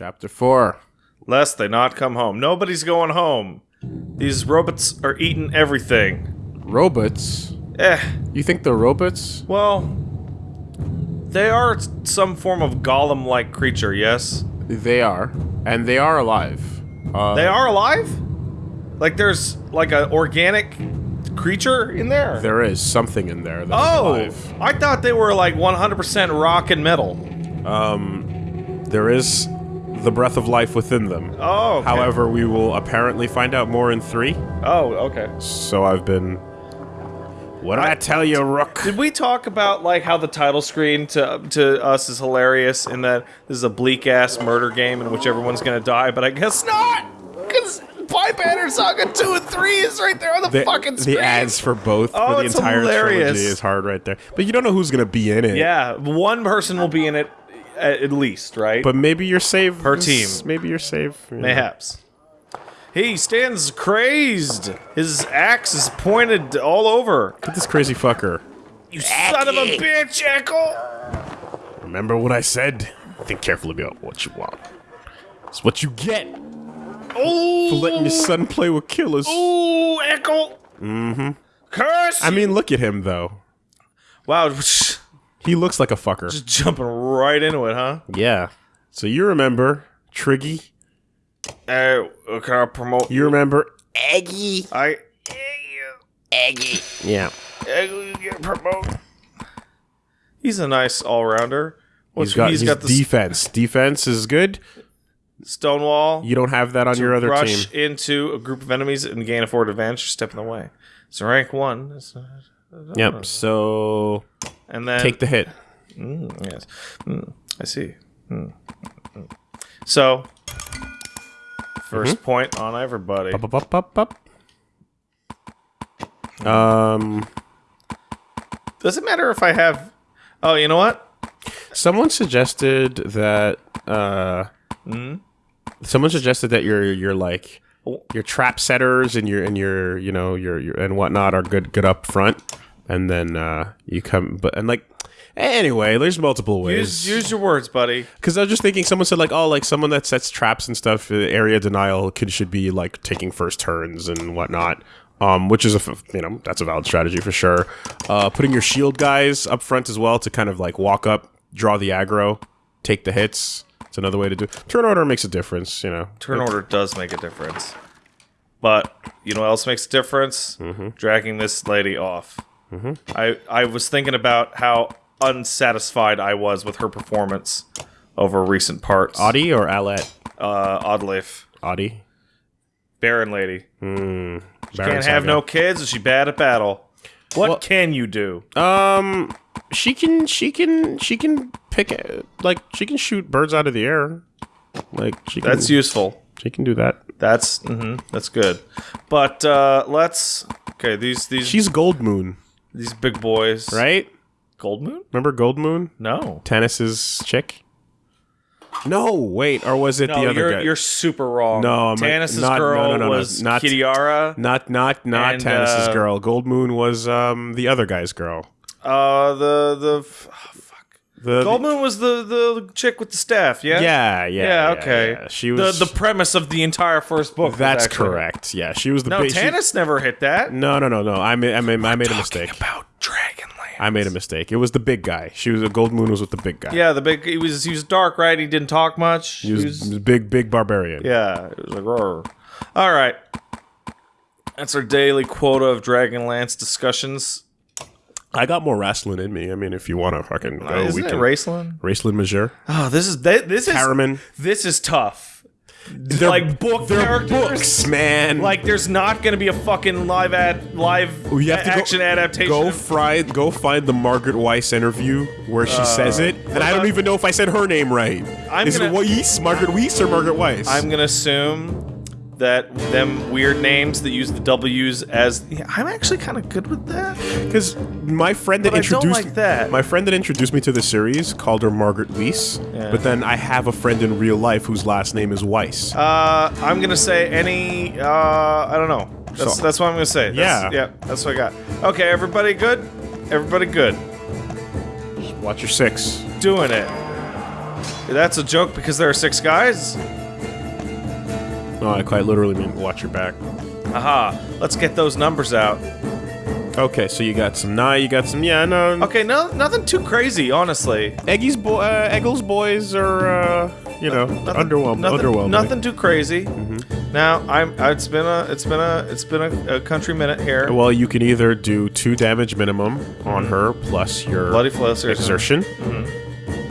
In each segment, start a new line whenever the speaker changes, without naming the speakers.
Chapter 4.
Lest they not come home. Nobody's going home. These robots are eating everything.
Robots?
Eh,
You think they're robots?
well, they are some form of golem-like creature, yes?
They are. And they are alive. Uh,
They are alive? Like there's like an organic creature in there?
There is something in there that's
oh,
alive.
I thought they were like 100% rock and metal.
Um, there is the breath of life within them.
Oh, okay.
However, we will apparently find out more in 3.
Oh, okay.
So I've been... What did I, tell you, Rook?
Did we talk about like how the title screen to to us is hilarious in that this is a bleak ass murder game in which everyone's gonna die, but I guess not because Pipe Banner Saga two and three is right there on the,
The,
fucking screen.
the ads for both
Oh,
for the entire
hilarious.
trilogy is hard right there. But you don't know who's going to be in it.
Yeah, one person will be in it at, at least, right?
But maybe you're safe.
Per team.
Maybe you're safe. you know.
Mayhaps. He stands crazed. His axe is pointed all over.
Look at this crazy fucker.
You son of a bitch, Echo!
Remember what I said? Think carefully about what you want. It's what you get
Oh,
for letting your son play with killers.
Ooh, Echo! Mm-hmm. Curse!
I mean, look at him though.
wow, just
He looks like a fucker.
Just jumping right into it, huh?
Yeah. So you remember Triggy?
Uh, can I promote?
You remember? Eggy?
I.
Yeah.
Eggy, you get promote. He's a nice all-rounder.
He's got,
he's
he's
got the
defense. Defense is good.
Stonewall.
You don't have that on your other
rush
team.
into a group of enemies and gain a forward advantage, step in the way. It's rank one. It's, uh,
Yep. So
And then
take the hit.
Mm, yes, Mm, I see. Mm, mm. So, 1st point on everybody.
Up, up, up, up, up. Um,
Does it matter if I have? Oh, you know what?
someone suggested that. Uh, someone suggested that you're you're like your trap setters and your and your you know your, your and whatnot are good good up front, and then uh, you come but and like anyway, there's multiple ways.
use your words, buddy.
Because I was just thinking, someone said like, oh, like someone that sets traps and stuff, uh, area denial could should be like taking first turns and whatnot. Um, which is a you know that's a valid strategy for sure. Uh, putting your shield guys up front as well to kind of like walk up, draw the aggro, take the hits. It's another way to do. it. Turn order makes a difference, you know.
Turn order does make a difference, but you know what else makes a difference? Mm-hmm. Dragging this lady off. Mm-hmm. I I was thinking about how unsatisfied I was with her performance over recent parts.
Audi or Alette?
uh, Oddleif,
Audi.
Baron lady. Hmm.
Baron
Can't have no kids. Is she bad at battle? What
Well-
can you do?
Um, she can, she can, she can pick it. Like she can shoot birds out of the air. Like she can,
That's useful.
she can do that.
That's mm-hmm, that's good. But uh, let's okay. These these
She's Goldmoon,
these big boys,
right?
Goldmoon?
Remember Goldmoon?
No,
Tanis's chick? No, wait, or was it
no,
the other
you're
guy?
you're super wrong.
No, I'm-
Tanis's
not- no,
girl
no, no, no,
was
not-
Kitiara.
not not not
And,
Tanis's
uh,
girl. Goldmoon was um the other guy's girl.
Uh, the the oh, fuck.
The
Goldmoon was the the chick with the staff. Yeah.
yeah, yeah,
Yeah. okay.
yeah. She was
the the premise of the entire first book.
That's correct. Yeah, she was the
No,
big. she-
never hit that.
no, no, no, no. I made I made, I made a mistake.
About Dragonlance.
I made a mistake. It was the big guy. She was a Goldmoon was with the big guy.
Yeah, the big. He was he was dark, right? He didn't talk much.
He was, he was big, big barbarian.
yeah, it was like Roar. All right, that's our daily quota of Dragonlance discussions.
I got more wrestling in me. I mean, if you want to fucking go,
Uh, Isn't
we
it
can.
Raistlin?
Raistlin Majere,
Oh, this is th- this is
Harriman.
this is tough. Like book
they're
characters.
books, man.
Like, there's not going to be a fucking live ad live oh,
you have to
action
go,
adaptation.
Go fry, go find the Margaret Weis interview where she uh, says it, and I don't
uh,
even know if I said her name right.
I'm
Is
gonna-
it Weis, Margaret Weis, or Margaret Weis?
I'm gonna assume that them weird names that use the W's as yeah, I'm actually kind of good with that.
because my friend that
But
introduced
like that.
my friend that introduced me to the series called her Margaret Weis,
Yeah.
but then I have a friend in real life whose last name is Weiss.
Uh, I'm gonna say any. Uh, I don't know. That's
So-
that's what I'm gonna say. That's,
Yeah.
yeah. That's what I got. Okay, everybody good. Everybody good.
Watch your six.
Doing it. that's a joke because there are six guys?
No, I quite literally mean watch your back.
Aha. Let's get those numbers out.
Okay, so you got some Nye, you got some yeah, no.
Okay, no, nothing too crazy, honestly.
Eggy's boy, uh, Eggel's boys are, uh, you know, underwhelmed.
Nothing,
underwhelming.
nothing too crazy. Now, I'm. It's been a. It's been a. It's been a, a country minute here.
Well, you can either do two damage minimum on her plus your
Bloody seriously.
exertion,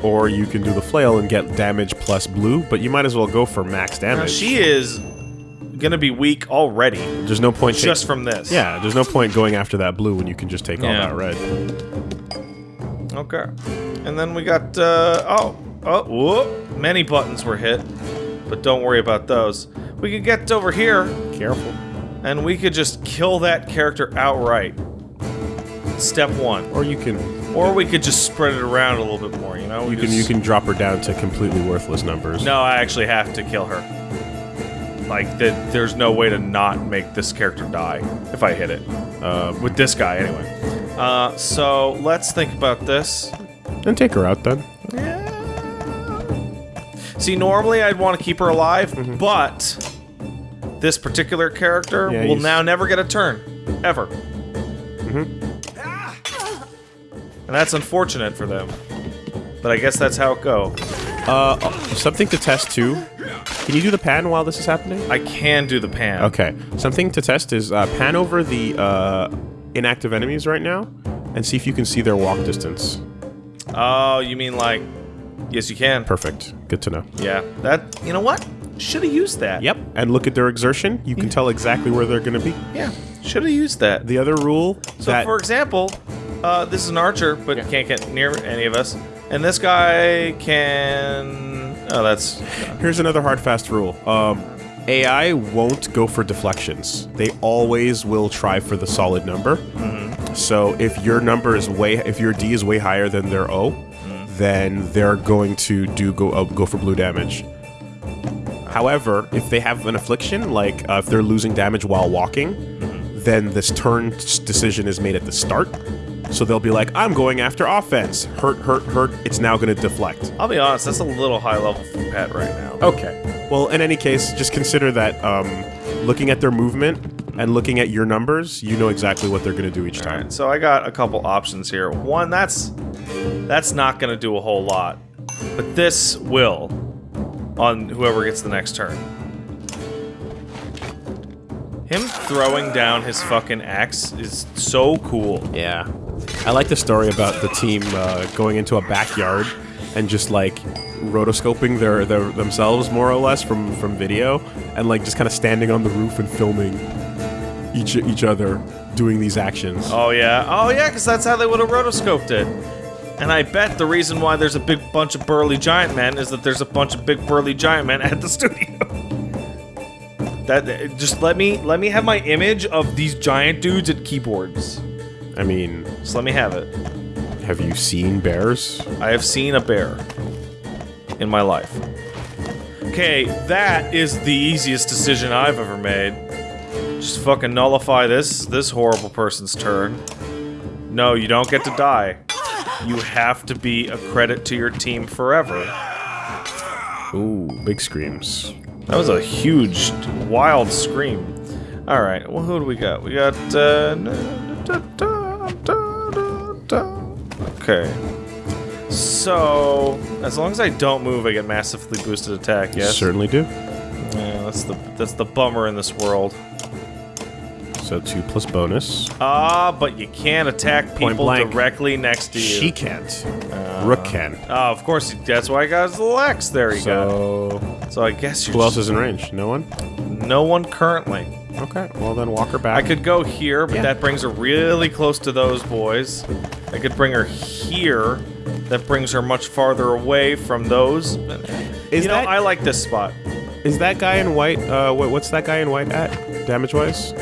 or you can do the flail and get damage plus blue. But you might as well go for max
Now,
damage.
she is gonna be weak already,
There's no point.
just from this.
yeah, there's no point going after that blue when you can just take all that red.
Okay. And then we got. Uh, oh. Oh. Whoop. Many buttons were hit, but don't worry about those. We could get over here,
Careful.
and we could just kill that character outright. Step one.
Or you can
Or we could just spread it around a little bit more. You know. We
you can
just-
you can drop her down to completely worthless numbers.
No, I actually have to kill her. Like there's no way to not make this character die if I hit it. Uh, with this guy, anyway. Uh, so let's think about this.
Then take her out then.
See, normally I'd want to keep her alive, but this particular character
Mm-hmm. Yeah,
will
he's-
now never get a turn, ever. And that's unfortunate for them. But I guess that's how it go.
Uh, something to test too. Can you do the pan while this is happening?
I can do the pan.
Okay. Something to test is uh, pan over the uh, inactive enemies right now and see if you can see their walk distance.
Oh, you mean like? Yes, you can.
Perfect. Good to know.
Yeah. That. You know what? Should have used that.
Yep. And look at their exertion. You can tell exactly where they're going to be.
Yeah. Should have used that.
The other rule
So,
that
for example, uh, this is an archer, but can't get near any of us. And this guy can. Oh, that's.
here's another hard fast rule. Um, AI won't go for deflections. They always will try for the solid number.
Mm-hmm.
So if your number is way, if your D is way higher than their O,
Mm-hmm.
then they're going to do go uh, go for blue damage. However, if they have an affliction, like uh, if they're losing damage while walking,
Mm-hmm.
then this turn s- decision is made at the start. So they'll be like, "I'm going after offense. Hurt, hurt, hurt. It's now going to deflect."
I'll be honest, that's a little high level for Pet right now.
Okay. Well, in any case, just consider that um, looking at their movement and looking at your numbers, you know exactly what they're going to do each time.
Alright, so I got a couple options here. One, that's that's not gonna do a whole lot. But this will on whoever gets the next turn. Him throwing down his fucking axe is so cool.
Yeah. I like the story about the team uh, going into a backyard and just like rotoscoping their, their themselves more or less from from video and like just kind of standing on the roof and filming each each other doing these actions.
Oh yeah, oh yeah, because that's how they would have rotoscoped it. And I bet the reason why there's a big bunch of burly giant men is that there's a bunch of big burly giant men at the studio. that just let me let me have my image of these giant dudes at keyboards.
I mean,
Just let me have it.
have you seen bears?
I have seen a bear in my life. Okay, that is the easiest decision I've ever made. Just fucking nullify this this horrible person's turn. No, you don't get to die. You have to be a credit to your team forever.
Ooh, big screams.
That was a huge, wild scream. All right, well, who do we got? We got. Uh, okay. So, as long as I don't move, I get massively boosted attack. Yes.
Certainly do.
Yeah, that's the that's the bummer in this world.
So two plus bonus.
Ah, but you can't attack people directly next to you.
She can't. Rook can.
Oh, of course. That's why I got his little X. There you go.
So
So I guess you're
who else is in range? No one.
no one currently.
Okay. Well then, walk her back.
I could go here, but
Yeah.
that brings her really close to those boys. I could bring her here. That brings her much farther away from those.
Is
you know,
that-
I like this spot.
Is that guy in white? Uh, what, what's that guy in white at? Damage wise?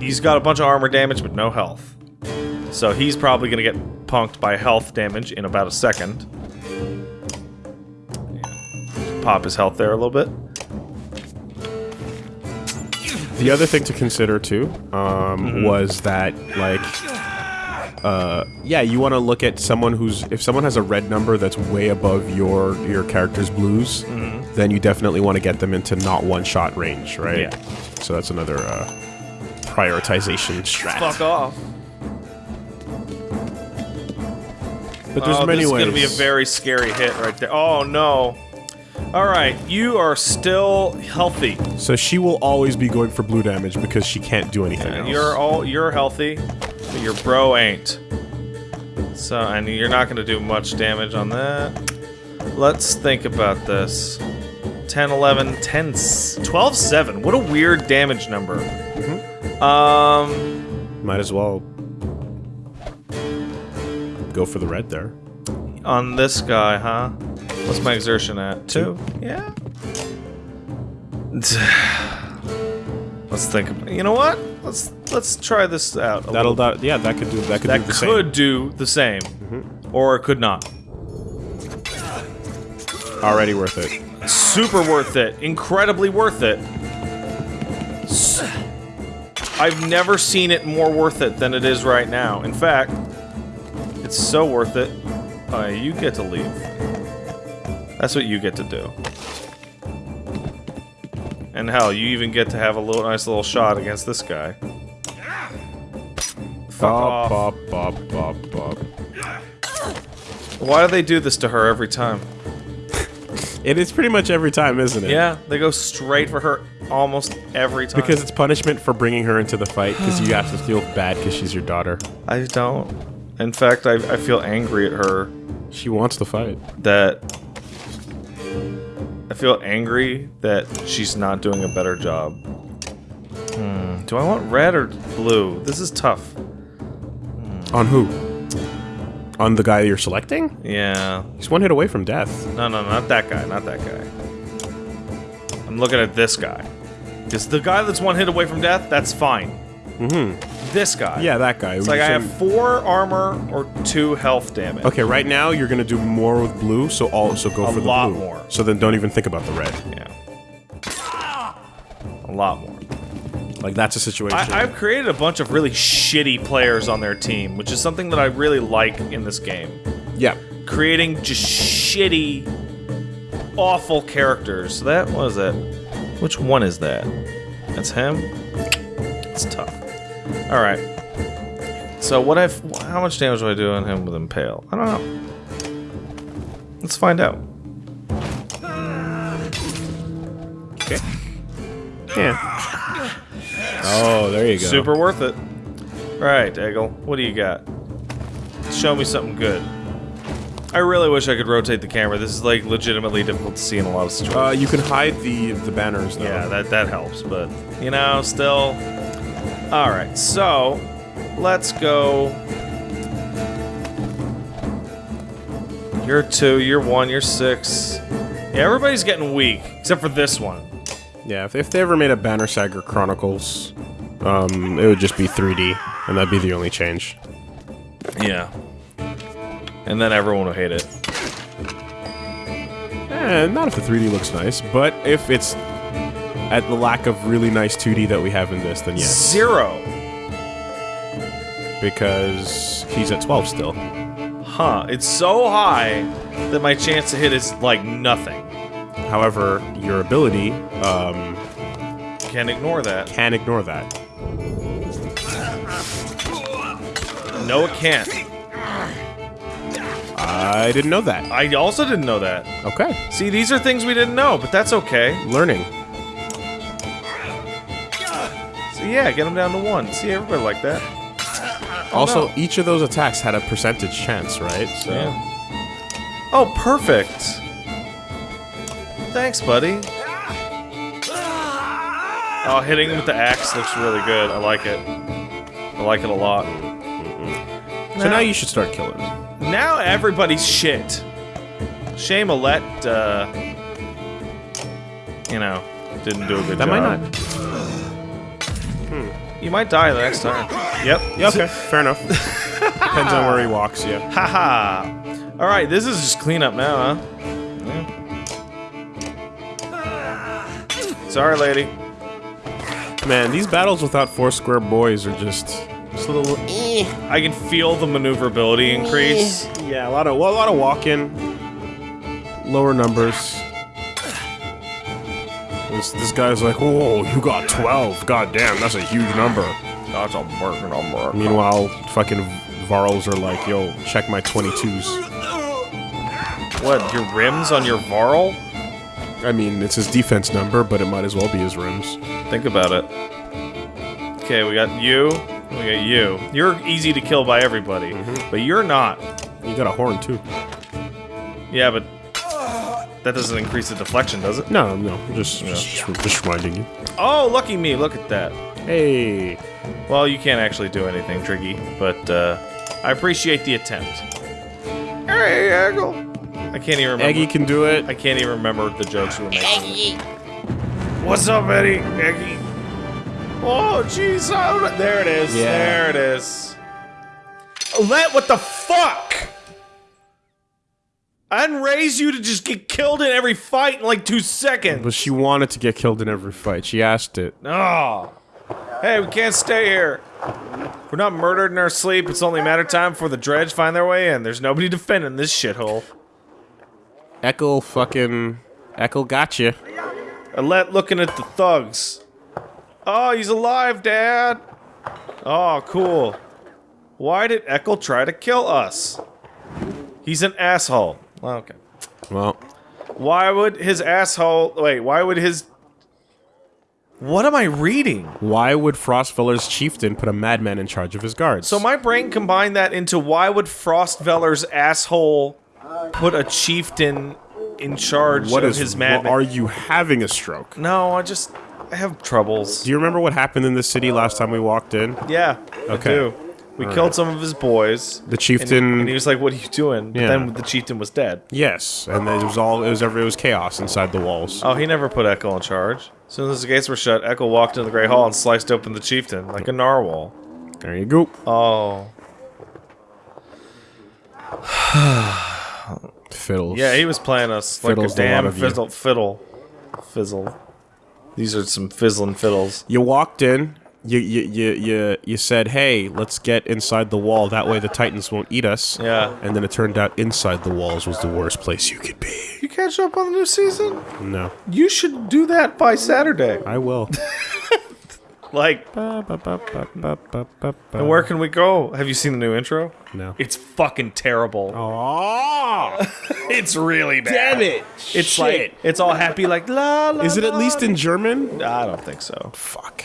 He's got a bunch of armor damage, but no health. So he's probably going to get punked by health damage in about a second. Pop his health there a little bit.
The other thing to consider too um,
Mm-hmm.
was that like uh, yeah, you want to look at someone who's if someone has a red number that's way above your your character's blues,
Mm-hmm.
then you definitely want to get them into not one shot range, right?
Yeah.
So that's another uh, prioritization strat.
Fuck off.
But there's
oh,
many
this is
ways.
gonna be a very scary hit right there. Oh no. All right, you are still healthy.
so she will always be going for blue damage because she can't do anything
And
else.
you're all you're healthy, but your bro ain't. So and you're not gonna do much damage on that. Let's think about this. 10, 11, 10, s- 12, 7. What a weird damage number. Um,
Might as well go for the red there.
on this guy, huh? What's my exertion at? Two? Yeah. Let's think. About, you know what? Let's let's try this out. a
That'll that, yeah, that could do that could
that
do the
could
same.
do the same, or it could not.
Already worth it.
Super worth it, incredibly worth it. I've never seen it more worth it than it is right now. In fact, it's so worth it. Uh, you get to leave. That's what you get to do. And hell, you even get to have a little nice little shot against this guy. Fuck off.
Bop, bop, bop, bop, bop.
Why do they do this to her every time?
It is pretty much every time, isn't it?
Yeah, they go straight for her almost every time.
Because it's punishment for bringing her into the fight, because you have to feel bad because she's your daughter.
I don't. In fact, I, I feel angry at her
She wants to fight.
that. I feel angry that she's not doing a better job. Hmm. Do I want red or blue? This is tough.
On who? On the guy you're selecting?
Yeah.
He's one hit away from death.
No, no, not that guy. Not that guy. I'm looking at this guy. Because the guy that's one hit away from death, that's fine. Mm-hmm. This guy.
Yeah, that guy.
It's like I have four armor or two health damage.
Okay, right now you're gonna do more with blue, so also go
A
for the
lot
blue.
more.
So then don't even think about the red.
Yeah. A lot more.
Like that's a situation.
I, I've created a bunch of really shitty players on their team, which is something that I really like in this game.
yeah.
Creating just shitty, awful characters. So that was it. Which one is that? That's him. It's tough. All right. So what I've how much damage do I do on him with impale? I don't know. Let's find out.
Okay. Yeah. Oh, there you go.
Super worth it. All right, Eggle. What do you got? Show me something good. I really wish I could rotate the camera. This is like legitimately difficult to see in a lot of situations.
Uh, you can hide the the banners though.
yeah, that that helps, but you know, still. All right, so let's go. You're two. You're one. You're six. Yeah, everybody's getting weak except for this one.
Yeah, if, if they ever made a Banner Saga Chronicles, um, it would just be 3D, and that'd be the only change.
Yeah. And then everyone will hate it.
Eh, not if the 3D looks nice, but if it's at the lack of really nice 2D that we have in this, then yes.
Zero.
Because he's at 12 still.
Huh. It's so high that my chance to hit is like nothing.
However, your ability um,
Can't ignore that.
can ignore that.
No, it can't.
I didn't know that.
I also didn't know that.
Okay,
See, these are things we didn't know, but that's okay.
learning.
Yeah, get them down to one. See, everybody like that.
Also,
no.
each of those attacks had a percentage chance, right? So
Yeah. Oh, perfect. Thanks, buddy. Oh, hitting him with the axe looks really good. I like it. I like it a lot.
so now you should start killing.
Now everybody's shit. Shame Alette, uh, you know, didn't do a good
That
job.
might not.
You might die the next time. Yep.
Yeah, okay, fair enough. Depends on where he walks. Yeah.
Haha. All right, this is just cleanup now, huh? Yeah. Sorry, lady.
Man, these battles without four square boys are just just a little. Eh,
I can feel the maneuverability increase.
yeah, a lot of well, a lot of walking, lower numbers. This, this guy's like, "Whoa, you got 12. God damn, that's a huge number."
That's a big number.
Meanwhile, fucking Varls are like, "Yo, check my 22s."
What, your rims on your Varl?
I mean, it's his defense number, but it might as well be his rims.
Think about it. Okay, we got you. We got you. You're easy to kill by everybody, mm-hmm. but you're not.
You got a horn too.
Yeah, but that doesn't increase the deflection, does it?
No, no, just just, just reminding you.
Oh, lucky me! Look at that.
Hey,
Well, you can't actually do anything, Triggy, but uh, I appreciate the attempt. Hey, Eggle. I can't even remember.
Eggy can do it.
I can't even remember the jokes we were making. What's up, Eddie? Eggy. Oh, jeez. oh, There it is.
Yeah.
There it is. Let what the fuck? I didn't raise you to just get killed in every fight in like two seconds.
But she wanted to get killed in every fight. She asked it.
Oh. Hey, we can't stay here. We're not murdered in our sleep. It's only a matter of time before the dredge find their way in. There's nobody defending this shithole.
Ekkill fucking Ekkill got you.
Alette looking at the thugs. Oh, he's alive, Dad. Oh, cool. Why did Ekkill try to kill us? He's an asshole. Okay.
Well,
Why would his asshole... Wait, why would his... What am I reading?
why would Frostvellr's chieftain put a madman in charge of his guards?
So my brain combined that into why would Frostvellr's asshole put a chieftain in charge
what
of
is
his
what,
madman?
are you having a stroke?
no, I just... I have troubles.
Do you remember what happened in the city last time we walked in?
Yeah, I
Okay.
We killed some of his boys.
The
And he,
chieftain
and he was like, "What are you doing?" But
Yeah.
then the chieftain was dead.
Yes, and it was all it was every it was chaos inside the walls.
Oh, he never put Echo in charge. As soon as the gates were shut, Echo walked into the Great Hall and sliced open the chieftain like a narwhal.
There you go.
Oh,
Fiddles.
yeah, he was playing us like a damn
you.
fizzle, fiddle, fizzle. These are some fizzling fiddles.
You walked in. You you you you you said, "Hey, let's get inside the wall. That way the Titans won't eat us."
Yeah.
And then it turned out inside the walls was the worst place you could be.
You catch up on the new season?
No,
You should do that by Saturday.
I will.
Like,
Ba, ba, ba,
and where can we go? Have you seen the new intro?
No.
It's fucking terrible.
Oh,
It's really bad.
damn it!
It's
Shit.
like it's all happy, like la la.
Is it at
la.
least in German?
I don't think so.
Fuck.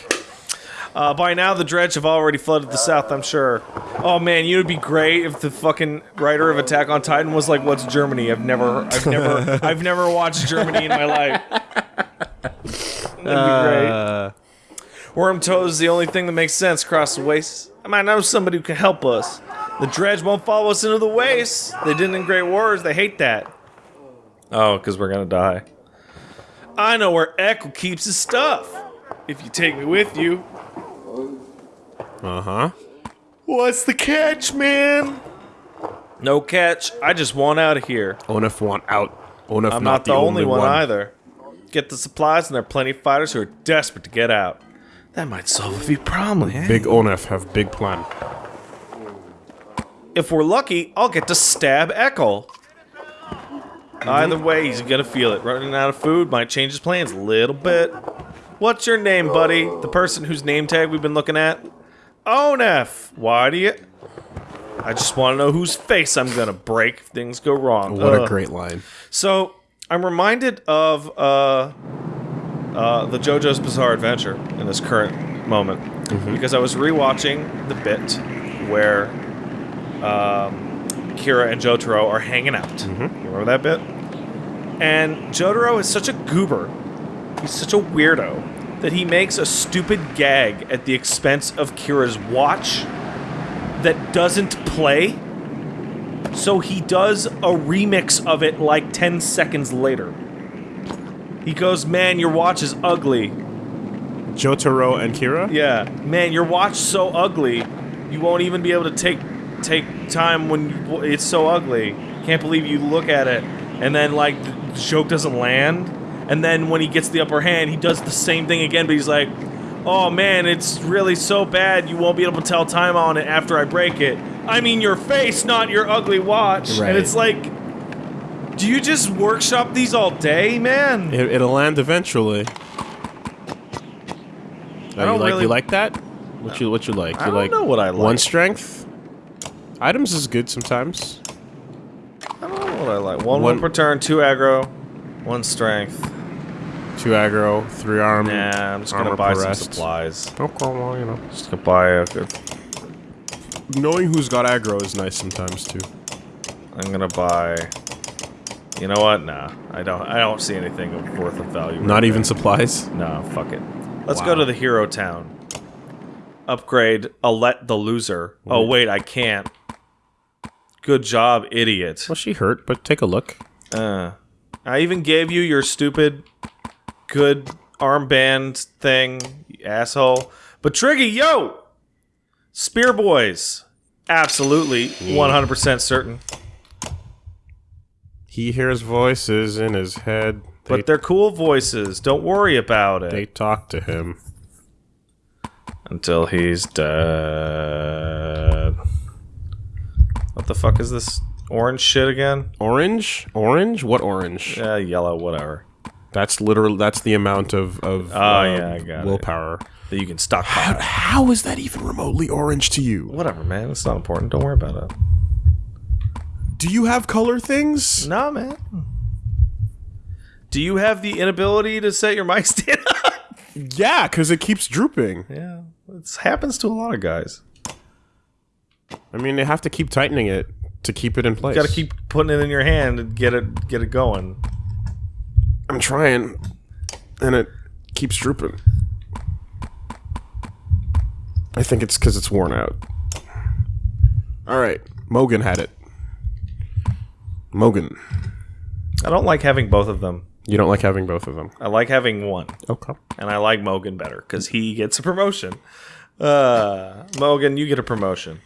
Uh, by now, the dredge have already flooded the south. I'm sure. Oh man, you would be great if the fucking writer of Attack on Titan was like, "What's Germany?" I've never, I've never, I've never watched Germany in my life. That'd be great.
Uh,
Worm toes is the only thing that makes sense across the waste. I might know somebody who can help us. The dredge won't follow us into the waste. They didn't in Great Wars. They hate that. Oh, because we're gonna die. I know where Echo keeps his stuff. If you take me with you.
Uh huh.
What's the catch, man? No catch. I just want out of here.
Onef want out. Onef
I'm not, the, only, one, either. Get the supplies, and there are plenty of fighters who are desperate to get out. That might solve a few problems.
Big Onef have big plan.
If we're lucky, I'll get to stab Echo. Either way, he's gonna feel it. Running out of food might change his plans a little bit. What's your name, buddy? The person whose name tag we've been looking at? Onef. Why do you? I just want to know whose face I'm gonna break if things go wrong.
What a great line.
So I'm reminded of uh, uh, the JoJo's Bizarre Adventure in this current moment because I was rewatching the bit where um, Kira and Jotaro are hanging out. You remember that bit? And Jotaro is such a goober. He's such a weirdo that he makes a stupid gag at the expense of Kira's watch that doesn't play. So he does a remix of it like 10 seconds later. He goes, Man, your watch is ugly.
Jotaro and Kira?
Yeah, man, your watch so ugly. You won't even be able to take take time when you, it's so ugly. Can't believe you look at it, and then like the joke doesn't land. And then when he gets the upper hand, he does the same thing again, but he's like, Oh man, it's really so bad you won't be able to tell time on it after I break it. I mean your face, not your ugly watch.
Right.
And it's like, do you just workshop these all day, man?
It, it'll land eventually. Oh,
don't
you like
really-
you like that? What you what you like?
I don't
like
know what I like.
One strength. Items is good sometimes.
I don't know what I like. One,
One-
one per turn, two aggro, one strength.
Two aggro, three arm.
Nah, I'm just gonna buy some
rest.
supplies.
Okay, well, you know.
Just gonna buy a good.
Knowing who's got aggro is nice sometimes too.
I'm gonna buy. You know what? Nah, I don't. I don't see anything of worth of value.
Not
right
even
there.
supplies.
No, fuck it. Let's
Wow.
go to the hero town. Upgrade Alette the loser. Oh wait, I can't. Good job, idiot.
Well, she hurt, but take a look.
Uh, I even gave you your stupid good armband thing, asshole. But Triggy, yo! Spear Boys. Absolutely, 100% certain.
He hears voices in his head. They,
But they're cool voices. Don't worry about it.
they talk to him.
Until he's dead. What the fuck is this orange shit again?
Orange? Orange? What orange?
Yeah, yellow, whatever.
That's literally That's the amount of of
Oh,
uh,
yeah, I got it.
willpower.
That you can stockpile.
How is that even remotely orange to you?
Whatever, man. It's not important. Don't worry about it.
Do you have color things?
No, man. Do you have the inability to set your mic stand up?
Yeah, because it keeps drooping.
yeah, it happens to a lot of guys.
I mean, they have to keep tightening it to keep it in place.
You Got to keep putting it in your hand and get it get it going.
I'm trying, and it keeps drooping. I think it's because it's worn out. All right, Mogan had it. Mogan,
I don't like having both of them.
you don't like having both of them.
I like having one,
Okay.
and I like Mogan better because he gets a promotion. Uh, Mogan, you get a promotion.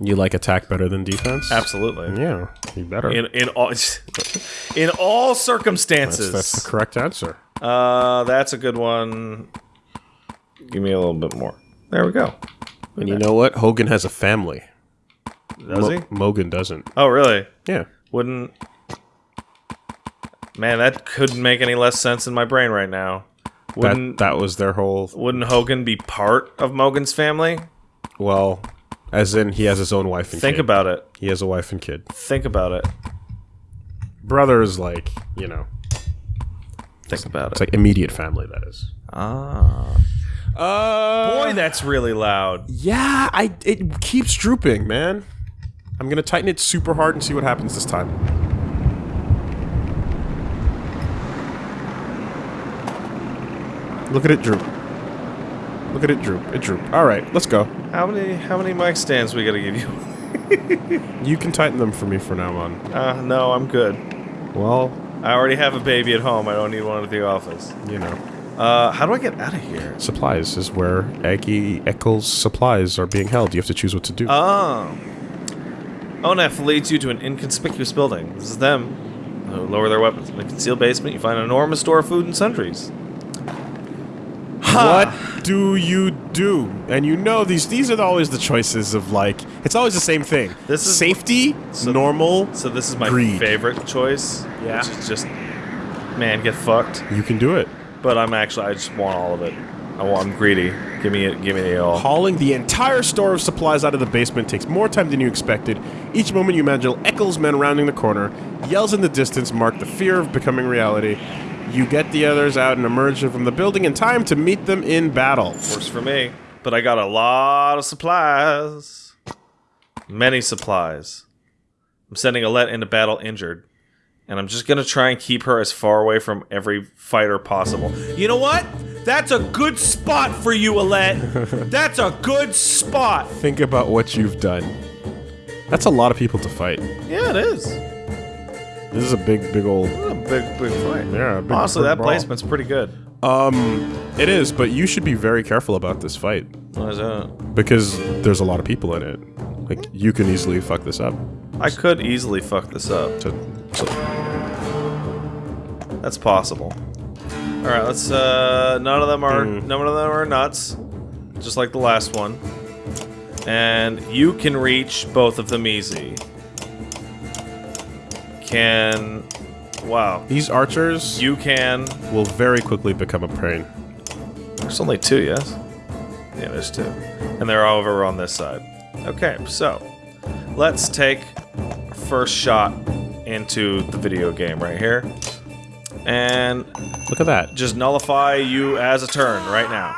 You like attack better than defense?
Absolutely.
Yeah, you better.
In in all in all circumstances.
that's the correct answer.
Uh, that's a good one. Give me a little bit more. There we go.
And you know what? Hogun has a family.
Does
Mo-
he?
Mogan doesn't.
Oh, really?
Yeah.
Wouldn't. Man, that couldn't make any less sense in my brain right now. Wouldn't
that was their whole.
Wouldn't Hogun be part of Mogan's family?
Well, as in he has his own wife and kid.
Think
kid.
about it.
He has a wife and kid.
Think about it.
Brother is like you know,
Think about it.
it's
it.
like immediate family. That is.
Ah,
Uh,
boy, that's really loud.
yeah, I it keeps drooping, man. I'm gonna tighten it super hard and see what happens this time. Look at it droop. Look at it droop. It droop. All right, let's go.
How many how many mic stands we gotta give you?
You can tighten them for me from now on.
Uh, no, I'm good.
Well,
I already have a baby at home. I don't need one at the office.
you know,
Uh, how do I get out of here?
supplies is where Aggie Ekkill's supplies are being held. You have to choose what to do.
Oh. ONEF leads you to an inconspicuous building. This is them. Lower their weapons. In the concealed basement, you find an enormous store of food and sundries.
What do you do? And you know these these are always the choices of like it's always the same thing.
This is-
safety, normal.
So this is my
Greed.
favorite choice.
Yeah.
Which is just, man, get fucked.
You can do it.
But I'm actually, I just want all of it. I want, I'm greedy. Give me it. Give me it all.
Hauling the entire store of supplies out of the basement takes more time than you expected. Each moment you imagine Ekkill's men rounding the corner, yells in the distance mark the fear of becoming reality. You get the others out and emerge from the building in time to meet them in battle.
Works for me. But I got a lot of supplies. Many supplies. I'm sending Alette into battle injured. And I'm just gonna try and keep her as far away from every fighter possible. You know what? That's a good spot for you, Alette. That's a good spot.
Think about what you've done. That's a lot of people to fight.
Yeah, it is.
This is a big, big old.
A big, big fight.
Yeah, a big
Honestly,
big
that
brawl.
placement's pretty good.
Um, it is, but you should be very careful about this fight
What is that?
because there's a lot of people in it. Like you can easily fuck this up.
I could easily fuck this up.
To, to
That's possible. All right, let's. Uh, none of them are. None of them are nuts, just like the last one. And you can reach both of them easy. Can. Wow.
These archers
You can.
will very quickly become a pain.
There's only two, yes? Yeah, there's two. And they're all over on this side. Okay, so let's take first shot into the video game right here. And
Look at that.
just nullify you as a turn right now.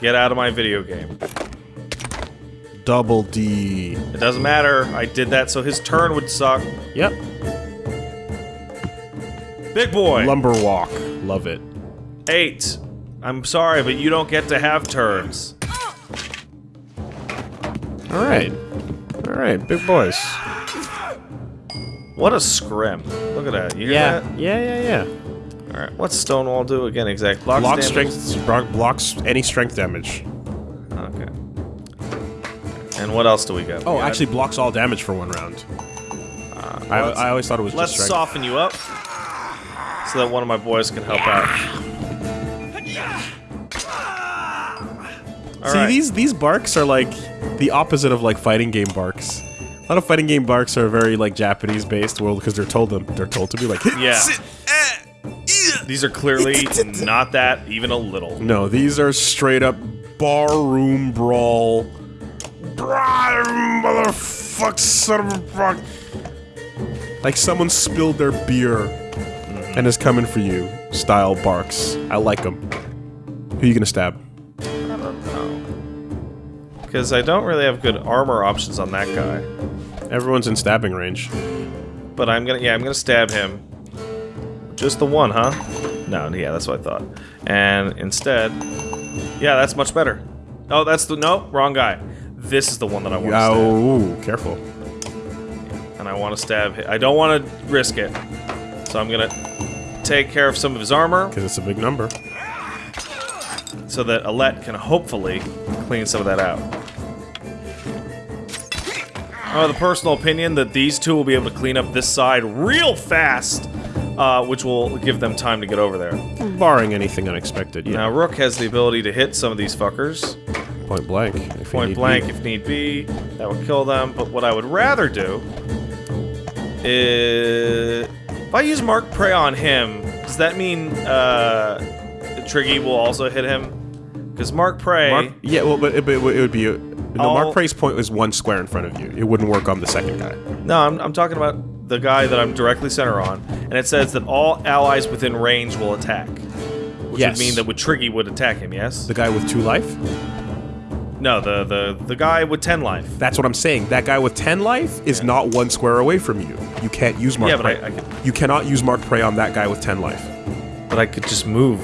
Get out of my video game.
Double D.
It doesn't matter. I did that so his turn would suck.
Yep.
Big boy.
Lumber walk. Love it.
Eight. I'm sorry, but you don't get to have turns.
All right. All right, big boys.
What a scrim. Look at that. You hear
Yeah.
that?
Yeah, yeah, yeah.
Alright, what's Stonewall do again? Exact blocks
Block strength blo- blocks any strength damage.
Okay. And what else do we got?
Oh,
We got-
actually blocks all damage for one round. Uh, I,
let's-
I always thought it was
let's
just strength.
soften you up so that one of my boys can help out. All
See,
right.
these these barks are like the opposite of like fighting game barks. A lot of fighting game barks are very like Japanese based, well, because they're told them they're told to be like.
Yeah.
"Sit, eh, yeah."
These are clearly not that even a little.
No, these are straight up barroom brawl. Bra- Motherfuck, son of a fuck. Like someone spilled their beer and is coming for you. Style barks. I like them. Who are you gonna stab? I don't know.
Because I don't really have good armor options on that guy.
Everyone's in stabbing range.
But I'm gonna, yeah, I'm gonna stab him. Just the one, huh? No, yeah, that's what I thought. And instead, yeah, that's much better. Oh, that's the, no, wrong guy. This is the one that I want to stab.
Oh, careful.
And I want to stab him. I don't want to risk it. So I'm gonna take care of some of his armor
Because it's a big number.
so that Alette can hopefully clean some of that out. I have the personal opinion that these two will be able to clean up this side real fast, uh, which will give them time to get over there.
Barring anything unexpected, yeah.
Now, Rook has the ability to hit some of these fuckers
Point blank. if
point blank
be.
if need be. That would kill them. But what I would rather do is. If I use Mark Prey on him, does that mean uh, Triggy will also hit him? Because Mark Prey.
Mark, yeah, well, but, but it would be. A, no, Mark Prey's point was one square in front of you. It wouldn't work on the second guy.
No, I'm, I'm talking about the guy that I'm directly center on, and it says that all allies within range will attack. Which
Yes.
would mean that with Triggy would attack him, yes?
The guy with two life?
No, the, the, the guy with 10 life.
That's what I'm saying. That guy with 10 life is not one square away from you. You can't use Mark
Yeah, but
Prey.
I- I could-
You cannot use Mark Prey on that guy with 10 life.
But I could just move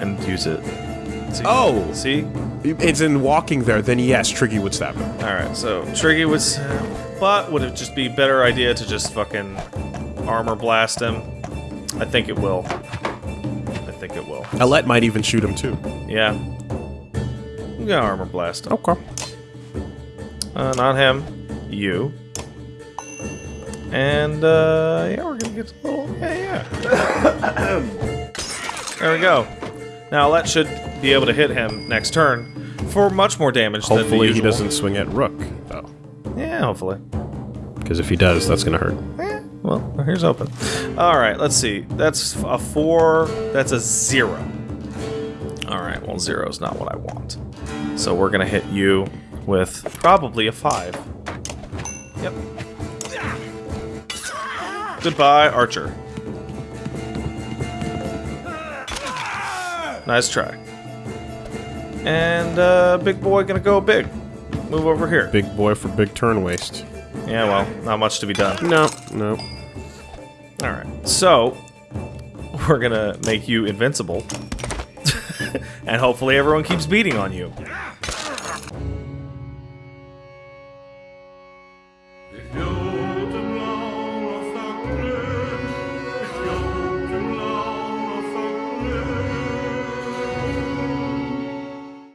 and use it. See?
Oh.
See?
It's in walking there, then yes, Triggy would stab him.
Alright, so Triggy was. But would it just be a better idea to just fucking armor blast him? I think it will. I think it will.
Alette might even shoot him too.
Yeah. I'm gonna armor blast.
Okay.
Uh, not him. You. And, uh, yeah, we're gonna get a little. Yeah, yeah. there we go. Now, that should be able to hit him next turn for much more damage than the
Hopefully he doesn't swing at Rook, though.
Yeah, hopefully.
Because if he does, that's gonna hurt.
Eh, well, here's open. All right, let's see. That's a four. That's a zero. All right, well, zero is not what I want. So we're gonna hit you with probably a five. Yep. Goodbye, Archer. Nice try. And uh, big boy gonna go big. Move over here.
Big boy for big turn waste.
Yeah, well, not much to be done.
No, no.
All right. So, we're going to make you invincible. and hopefully everyone keeps beating on you.